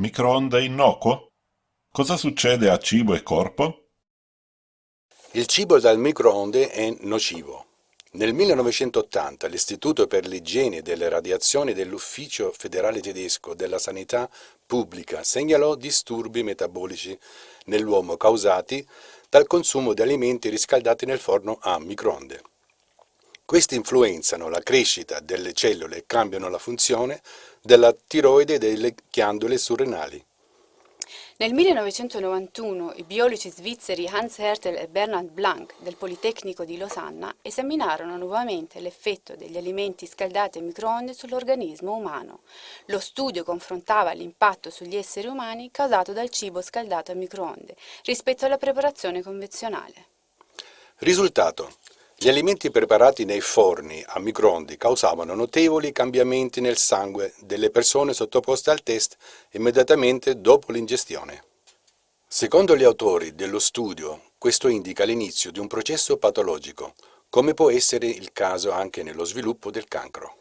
Microonde innocuo? Cosa succede a cibo e corpo? Il cibo dal microonde è nocivo. Nel 1980 l'Istituto per l'igiene delle radiazioni dell'Ufficio federale tedesco della sanità pubblica segnalò disturbi metabolici nell'uomo causati dal consumo di alimenti riscaldati nel forno a microonde. Questi influenzano la crescita delle cellule e cambiano la funzione della tiroide e delle ghiandole surrenali. Nel 1991 i biologi svizzeri Hans Hertel e Bernhard Blank del Politecnico di Losanna esaminarono nuovamente l'effetto degli alimenti scaldati a microonde sull'organismo umano. Lo studio confrontava l'impatto sugli esseri umani causato dal cibo scaldato a microonde rispetto alla preparazione convenzionale. Risultato. Gli alimenti preparati nei forni a microonde causavano notevoli cambiamenti nel sangue delle persone sottoposte al test immediatamente dopo l'ingestione. Secondo gli autori dello studio, questo indica l'inizio di un processo patologico, come può essere il caso anche nello sviluppo del cancro.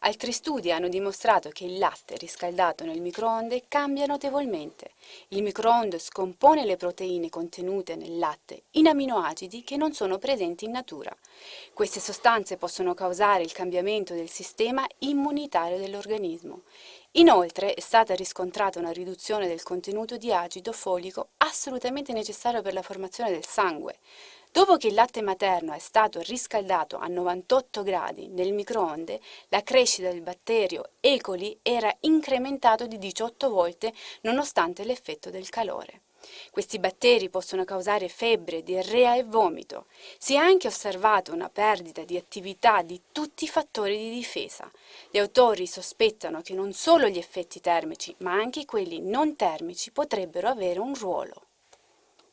Altri studi hanno dimostrato che il latte riscaldato nel microonde cambia notevolmente. Il microonde scompone le proteine contenute nel latte in aminoacidi che non sono presenti in natura. Queste sostanze possono causare il cambiamento del sistema immunitario dell'organismo. Inoltre è stata riscontrata una riduzione del contenuto di acido folico assolutamente necessario per la formazione del sangue. Dopo che il latte materno è stato riscaldato a 98 gradi nel microonde, la crescita del batterio E. coli era incrementato di 18 volte nonostante l'effetto del calore. Questi batteri possono causare febbre, diarrea e vomito. Si è anche osservata una perdita di attività di tutti i fattori di difesa. Gli autori sospettano che non solo gli effetti termici, ma anche quelli non termici potrebbero avere un ruolo.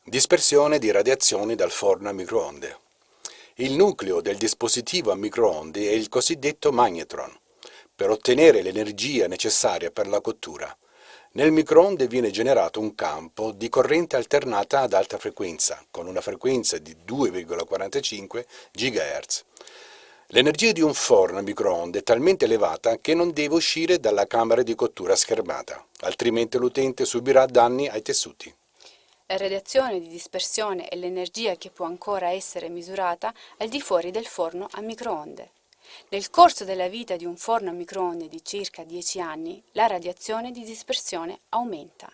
Dispersione di radiazioni dal forno a microonde. Il nucleo del dispositivo a microonde è il cosiddetto magnetron, per ottenere l'energia necessaria per la cottura. Nel microonde viene generato un campo di corrente alternata ad alta frequenza, con una frequenza di 2,45 GHz. L'energia di un forno a microonde è talmente elevata che non deve uscire dalla camera di cottura schermata, altrimenti l'utente subirà danni ai tessuti. La radiazione di dispersione è l'energia che può ancora essere misurata al di fuori del forno a microonde. Nel corso della vita di un forno a microonde di circa 10 anni, la radiazione di dispersione aumenta.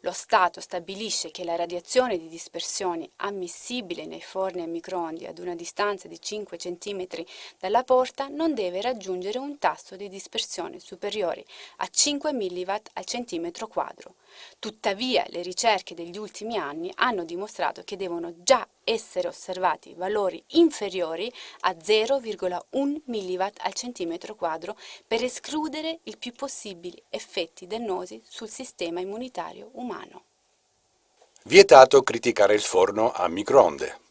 Lo Stato stabilisce che la radiazione di dispersione ammissibile nei forni a microonde ad una distanza di 5 cm dalla porta non deve raggiungere un tasso di dispersione superiore a 5 mW al centimetro quadro. Tuttavia le ricerche degli ultimi anni hanno dimostrato che devono già essere osservati valori inferiori a 0,1 mW al centimetro quadro per escludere il più possibile effetti dannosi sul sistema immunitario umano. Vietato criticare il forno a microonde.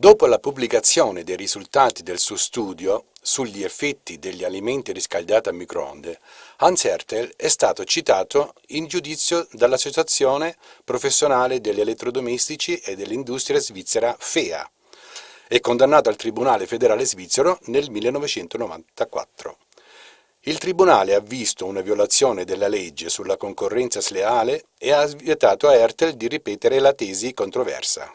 Dopo la pubblicazione dei risultati del suo studio sugli effetti degli alimenti riscaldati a microonde, Hans Hertel è stato citato in giudizio dall'Associazione Professionale degli Elettrodomestici e dell'Industria Svizzera FEA e condannato al Tribunale federale svizzero nel 1994. Il Tribunale ha visto una violazione della legge sulla concorrenza sleale e ha vietato a Hertel di ripetere la tesi controversa.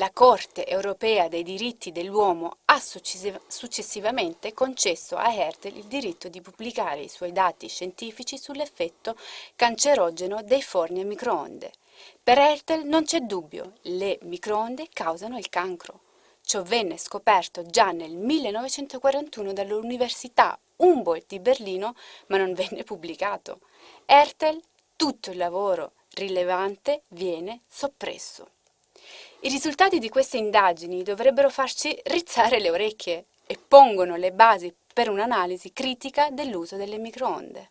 La Corte europea dei diritti dell'uomo ha successivamente concesso a Hertel il diritto di pubblicare i suoi dati scientifici sull'effetto cancerogeno dei forni a microonde. Per Hertel non c'è dubbio, le microonde causano il cancro. Ciò venne scoperto già nel 1941 dall'Università Humboldt di Berlino, ma non venne pubblicato. Hertel, tutto il lavoro rilevante viene soppresso. I risultati di queste indagini dovrebbero farci rizzare le orecchie e pongono le basi per un'analisi critica dell'uso delle microonde.